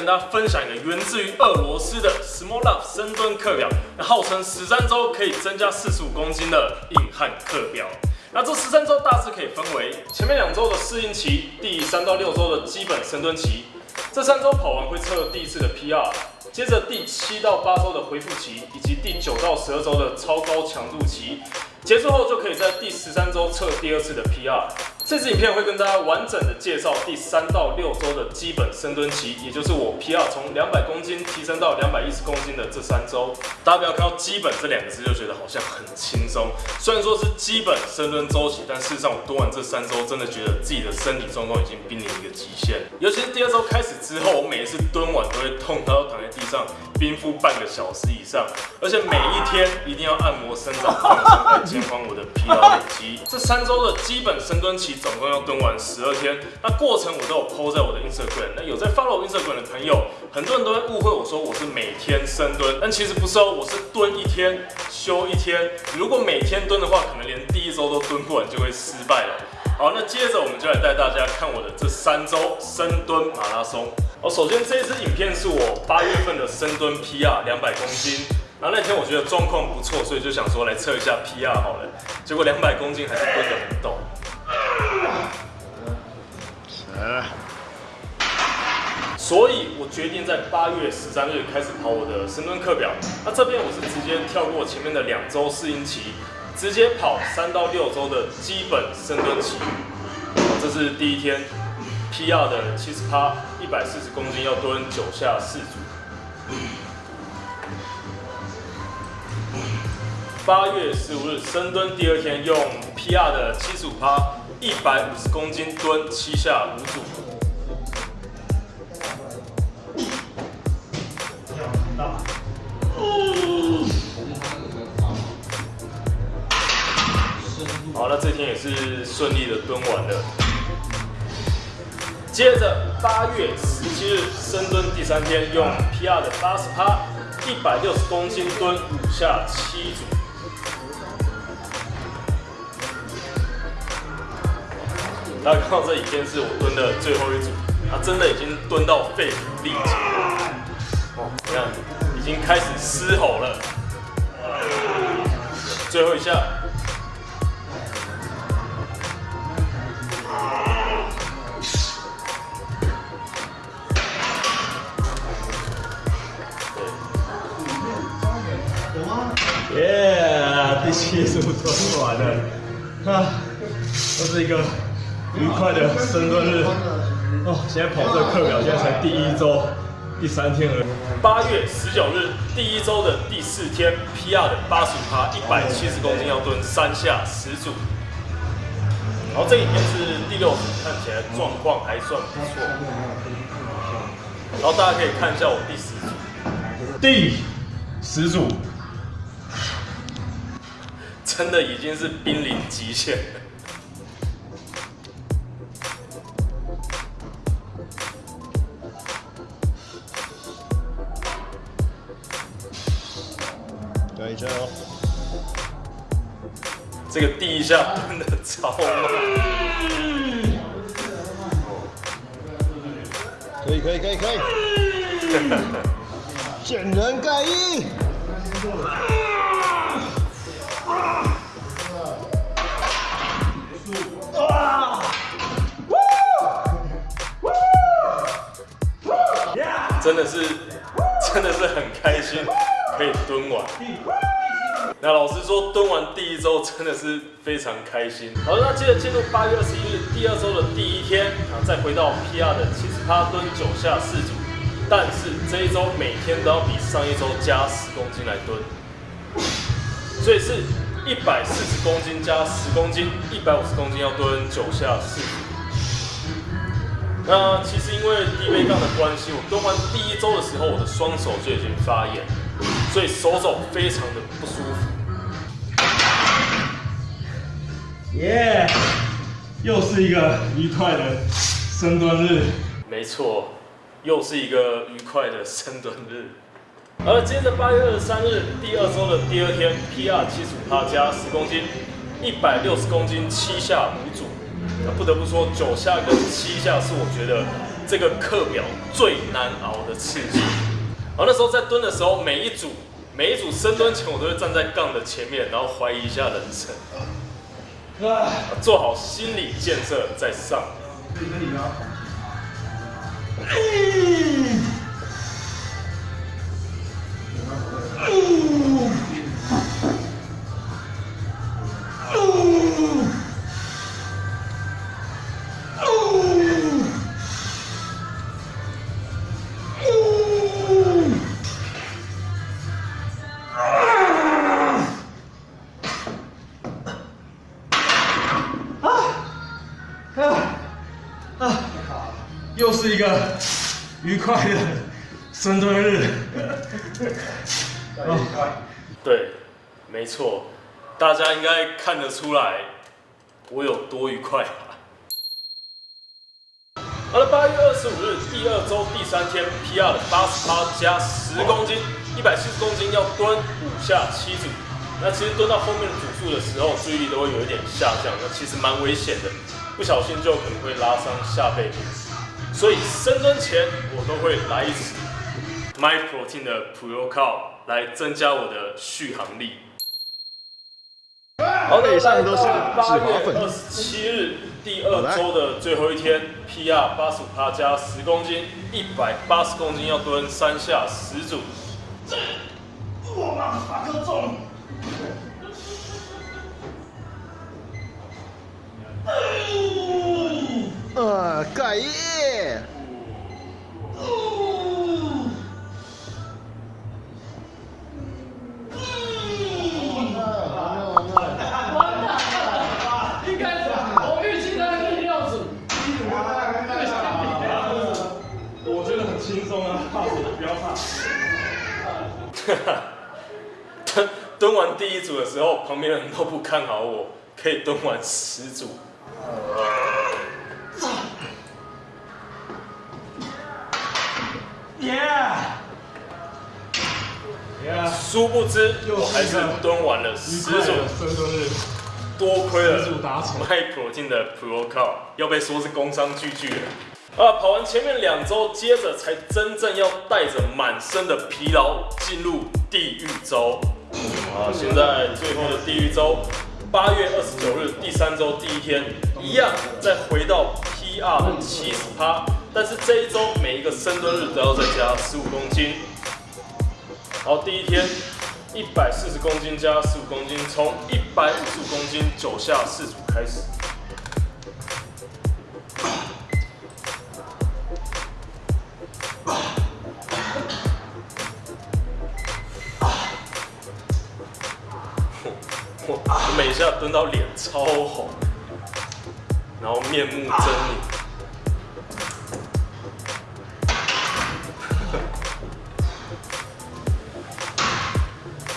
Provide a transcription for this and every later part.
跟大家分享一个源自于俄罗斯的 Small Love 深蹲课表，那号称十三周可以增加四十五公斤的硬汉课表。那这十三周大致可以分为前面两周的适应期，第三到六周的基本深蹲期。这三周跑完会测第一次的 PR，接着第七到八周的恢复期，以及第九到十二周的超高强度期。结束后就可以在第十三周测第二次的 PR。这支影片会跟大家完整的介绍第三到六周的基本深蹲期，也就是我 PR 从两百公斤提升到两百一十公斤的这三周。大家不要看到“基本”这两个字就觉得好像很轻松，虽然说是基本深蹲周期，但事实上我蹲完这三周，真的觉得自己的身体状况已经濒临一个极限。尤其是第二周开始之后，我每一次蹲完都会痛到躺在地上冰敷半个小时以上，而且每一天一定要按摩伸展放松，来减缓我的疲劳累积。这三周的基本深蹲期。总共要蹲完十二天，那过程我都有 PO 在我的 Instagram。那有在 follow Instagram 的朋友，很多人都会误会我说我是每天深蹲，但其实不是哦，我是蹲一天休一天。如果每天蹲的话，可能连第一周都蹲不完就会失败了。好，那接着我们就来带大家看我的这三周深蹲马拉松。哦，首先这一支影片是我八月份的深蹲 PR 两百公斤，然后那天我觉得状况不错，所以就想说来测一下 PR 好了。结果两百公斤还是蹲得很所以我决定在八月十三日开始跑我的深蹲课表。那这边我是直接跳过前面的两周适应期，直接跑三到六周的基本深蹲期。这是第一天，PR 的七十趴，一百四十公斤要蹲九下四组。八月十五日深蹲第二天，用 PR 的七十五趴。一百五十公斤蹲七下五组。好，那这天也是顺利的蹲完了。接着八月十七日深蹲第三天，用 PR 的八十趴，一百六十公斤蹲五下七组。大家看到这影片是我蹲的最后一组，他真的已经蹲到肺腑力竭了。哦，你看，已经开始嘶吼了。最后一下。耶，第七组蹲完了，啊，这是一个。愉快的深蹲日哦！现在跑这个课表，现在才第一周第三天而已。八月十九日第一周的第四天，PR 的八十五趴，一百七十公斤要蹲三下十组。然后这一天是第六组，看起来状况还算不错。然后大家可以看一下我第十组，第十组真的已经是濒临极限了。这个第一下蹲的超慢，可以可以可以可以，见人盖衣。真的是，真的是很开心。可以蹲完，那老实说，蹲完第一周真的是非常开心。好，那接着进入八月二十一日第二周的第一天啊，再回到 PR 的七十趴蹲九下四组，但是这一周每天都要比上一周加十公斤来蹲，所以是一百四十公斤加十公斤，一百五十公斤要蹲九下四组。那其实因为低背杠的关系，我蹲完第一周的时候，我的双手就已经发炎。所以手肘非常的不舒服。耶，又是一个愉快的深蹲日。没错，又是一个愉快的深蹲日。而接着八月二十三日第二周的第二天，PR 七十五趴加十公斤，一百六十公斤七下五组。那不得不说，九下跟七下是我觉得这个课表最难熬的次数。然后那时候在蹲的时候，每一组每一组深蹲前，我都会站在杠的前面，然后怀疑一下人生，做好心理建设再上。深蹲日。对，没错，大家应该看得出来我有多愉快吧。好了，八月二十五日第二周第三天，PR 的八十趴加十公斤，一百七十公斤要蹲五下七组。那其实蹲到后面的组数的时候，注意力都会有一点下降，那其实蛮危险的，不小心就可能会拉伤下背部。所以深蹲前我都会来一次 My Protein 的 Pro Cal 来增加我的续航力。好的，以上都是八月脂肪粉二十七日第二周的最后一天，PR 八十五趴加十公斤，一百八十公斤要蹲三下十组。呃，盖耶！蹲蹲完第一组的时候，旁边的人都不看好我，可以蹲完十组。殊不知我还是蹲完了十组，多亏了十组达成 My Protein 的 Pro Cal，要被说是工商巨巨了。啊，跑完前面两周，接着才真正要带着满身的疲劳进入地狱周。啊，现在最后的地狱周，八月二十九日第三周第一天，一样再回到 PR 的七十趴，但是这一周每一个深蹲日都要再加十五公斤。好，第一天一百四十公斤加十五公斤，从一百五十公斤九下四组开始。我每下蹲到脸超红，然后面目狰狞。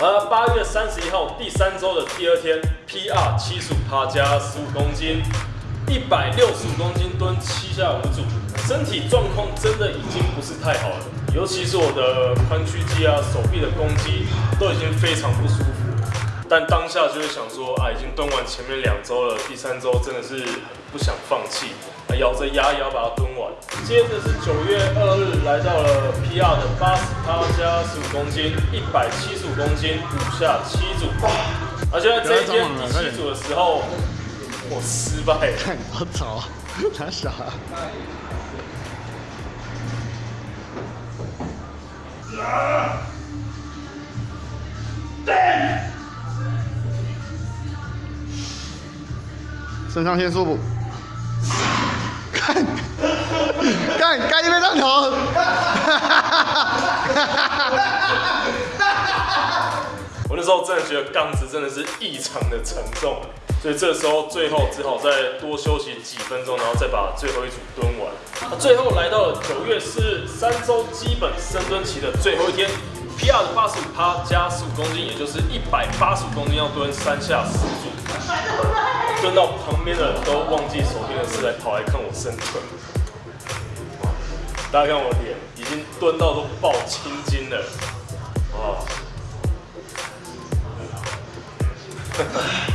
呃，八月三十一号第三周的第二天，PR 七十五趴加十五公斤，一百六十五公斤蹲七下五组，身体状况真的已经不是太好了，尤其是我的髋屈肌啊、手臂的弓肌都已经非常不舒服。但当下就是想说啊，已经蹲完前面两周了，第三周真的是不想放弃，啊，咬着牙也要把它蹲完。接着是九月二日来到了 PR 的八十趴加十五公斤，一百七十五公斤，五下七组。而且在这一天第七组的时候，我失败了。看我操，他傻。肾上腺素，看，干干一杯上头，我那时候真的觉得杠子真的是异常的沉重，所以这时候最后只好再多休息几分钟，然后再把最后一组蹲完。那最后来到了九月四日，三周基本深蹲期的最后一天，PR 的八十五趴加十五公斤，也就是一百八十五公斤，要蹲三下十组。蹲到旁边的人都忘记手边的事，来跑来看我深蹲。大家看我脸，已经蹲到都爆青筋了，哇！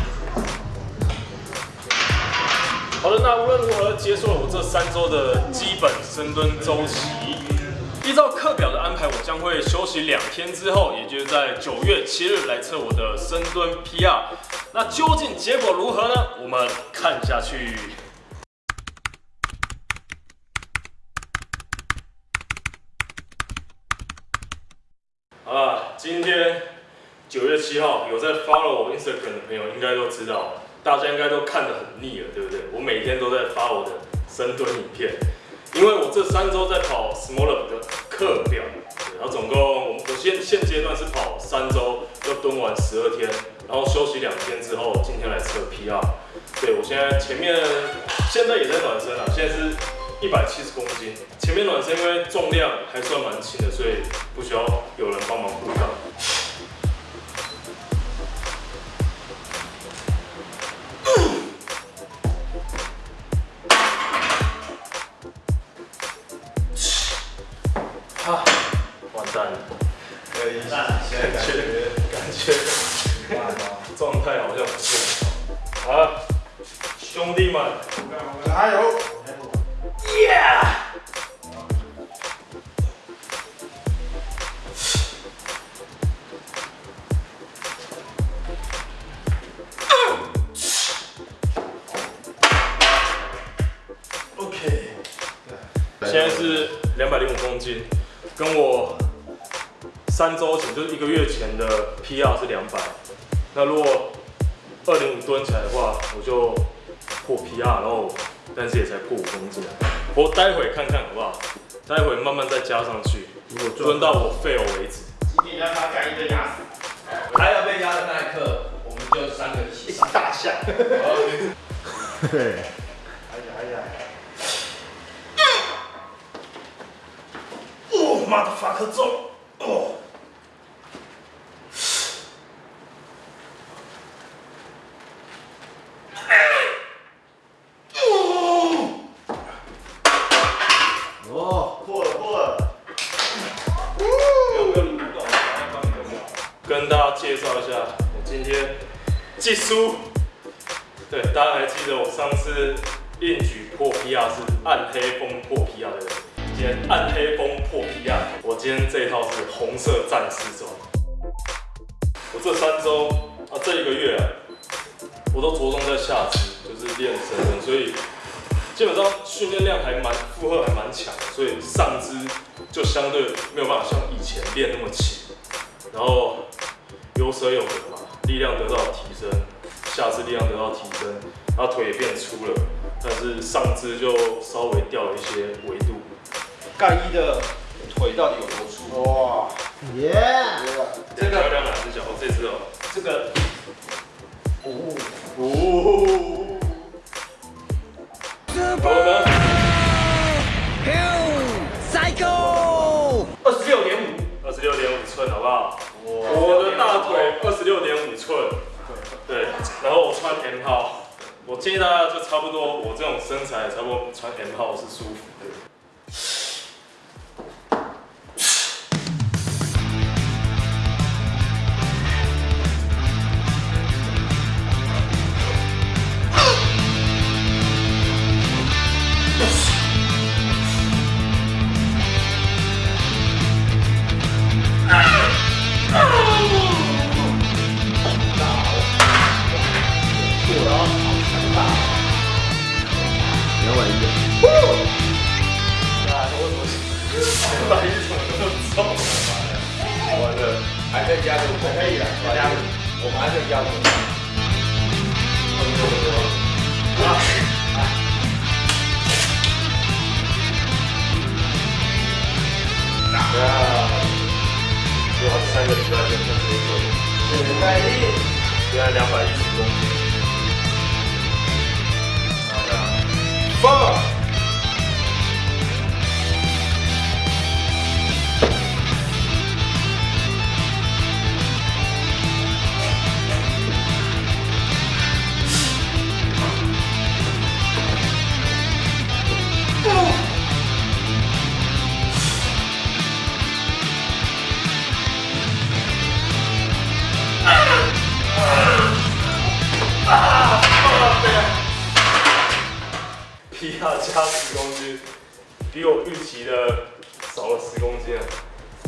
好的，那无论如何结束了我这三周的基本深蹲周期。依照课表的安排，我将会休息两天之后，也就是在九月七日来测我的深蹲 PR。那究竟结果如何呢？我们看下去。好了，今天九月七号，有在 follow 我 Instagram 的朋友应该都知道，大家应该都看得很腻了，对不对？我每天都在发我的深蹲影片，因为我这三周在跑 Smaller 的课表，然后总共我我现现阶段是跑三周，要蹲完十二天，然后休息两天之后，今天来测 PR。对我现在前面现在也在暖身啊，现在是一百七十公斤，前面暖身因为重量还算蛮轻的，所以不需要有人帮忙护杠。啊，完蛋了，可以，现在感觉感觉状态好像不是很好。好了，兄弟们，加油！耶！OK，现在是两百零五公斤，跟我三周前就是一个月前的 PR 是两百。那如果二零五蹲起来的话，我就破 PR，然后但是也才破五公斤。我待会看看好不好？待会慢慢再加上去，如果蹲到我 fail 为止。今天让他干一堆压死。还有被压的那一刻，我们就三个一起上。大象。对。哦，妈的法克重！哦。哦，破了破了。有没有录到？跟大家介绍一下，我今天技术。对，大家还记得我上次硬举破 PR 是暗黑风破 PR 的人，天暗黑风破 PR，我今天这一套是红色战士装。我这三周啊，这一个月啊，我都着重在下肢，就是练深蹲，所以基本上训练量还蛮负荷还蛮强，所以上肢就相对没有办法像以前练那么轻，然后有舍有得嘛，力量得到提升，下肢力量得到提升，然后腿也变粗了，但是上肢就稍微掉了一些维度。盖一的腿到底有多粗？哇，耶！这个漂亮哪只脚？哦，这只哦，这个，哦哦，好了吗？二十六点五，二十六点五寸，好不好？我的大腿二十六点五寸，对，然后我穿 M 号，我建议大家就差不多，我这种身材差不多穿 M 号是舒服的。了，还可以加入，可以的，加入，我们还可以加入。对啊，有好三个礼拜就可以做，很卖力。现在两百一十公斤。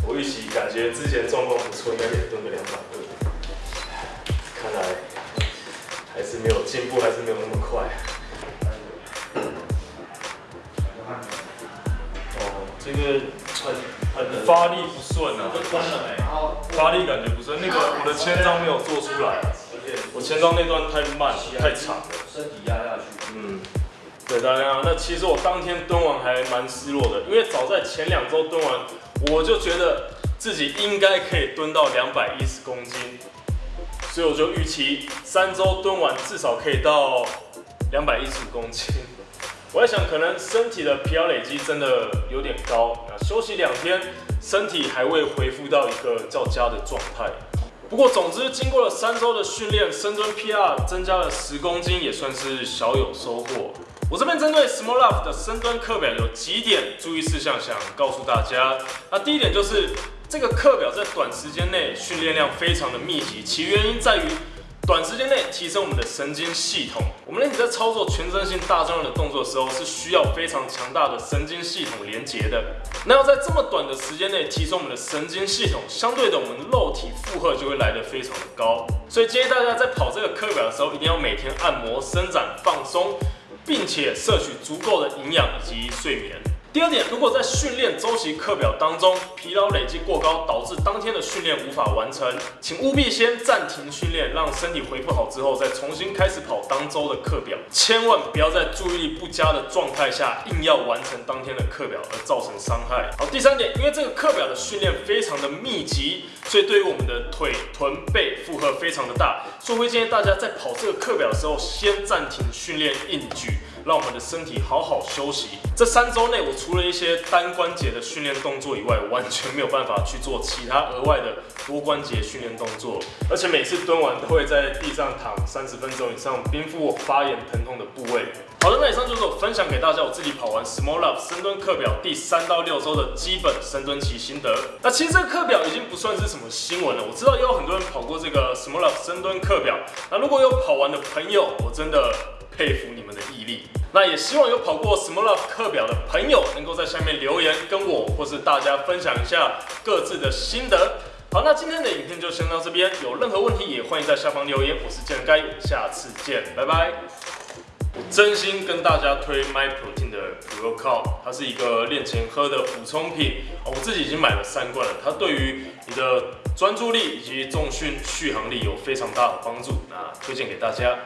我预期感觉之前状况不错，应该可以蹲个两百二，看来还是没有进步，还是没有那么快。哦，这个很很发力不顺啊，关了没？发力感觉不顺。那个我的千张没有做出来，我千张那段太慢太长了。身体压下去。嗯，对大家，那其实我当天蹲完还蛮失落的，因为早在前两周蹲完，我就觉得自己应该可以蹲到两百一十公斤，所以我就预期三周蹲完至少可以到两百一十公斤。我在想，可能身体的疲劳累积真的有点高，那休息两天，身体还未恢复到一个较佳的状态。不过，总之，经过了三周的训练，深蹲 PR 增加了十公斤，也算是小有收获。我这边针对 Small Love 的深蹲课表有几点注意事项想告诉大家。那第一点就是这个课表在短时间内训练量非常的密集，其原因在于。短时间内提升我们的神经系统。我们人体在操作全身性大重量的动作的时候，是需要非常强大的神经系统连接的。那要在这么短的时间内提升我们的神经系统，相对的，我们肉体负荷就会来得非常的高。所以建议大家在跑这个课表的时候，一定要每天按摩、伸展、放松，并且摄取足够的营养以及睡眠。第二点，如果在训练周期课表当中疲劳累积过高，导致当天的训练无法完成，请务必先暂停训练，让身体恢复好之后再重新开始跑当周的课表。千万不要在注意力不佳的状态下硬要完成当天的课表而造成伤害。好，第三点，因为这个课表的训练非常的密集，所以对于我们的腿、臀、背负荷非常的大，所以会建议大家在跑这个课表的时候先暂停训练硬举。让我们的身体好好休息。这三周内，我除了一些单关节的训练动作以外，完全没有办法去做其他额外的多关节训练动作。而且每次蹲完都会在地上躺三十分钟以上，冰敷我发炎疼痛的部位。好的，那以上就是我分享给大家我自己跑完 Small Love 深蹲课表第三到六周的基本深蹲期心得。那其实这个课表已经不算是什么新闻了，我知道也有很多人跑过这个 Small Love 深蹲课表。那如果有跑完的朋友，我真的。佩服你们的那也希望有跑过 Small Love 课表的朋友，能够在下面留言，跟我或是大家分享一下各自的心得。好，那今天的影片就先到这边，有任何问题也欢迎在下方留言。我是健该，下次见，拜拜。我真心跟大家推 My Protein 的 Pro Cow，它是一个练前喝的补充品，我自己已经买了三罐了，它对于你的专注力以及重训续航力有非常大的帮助，那推荐给大家。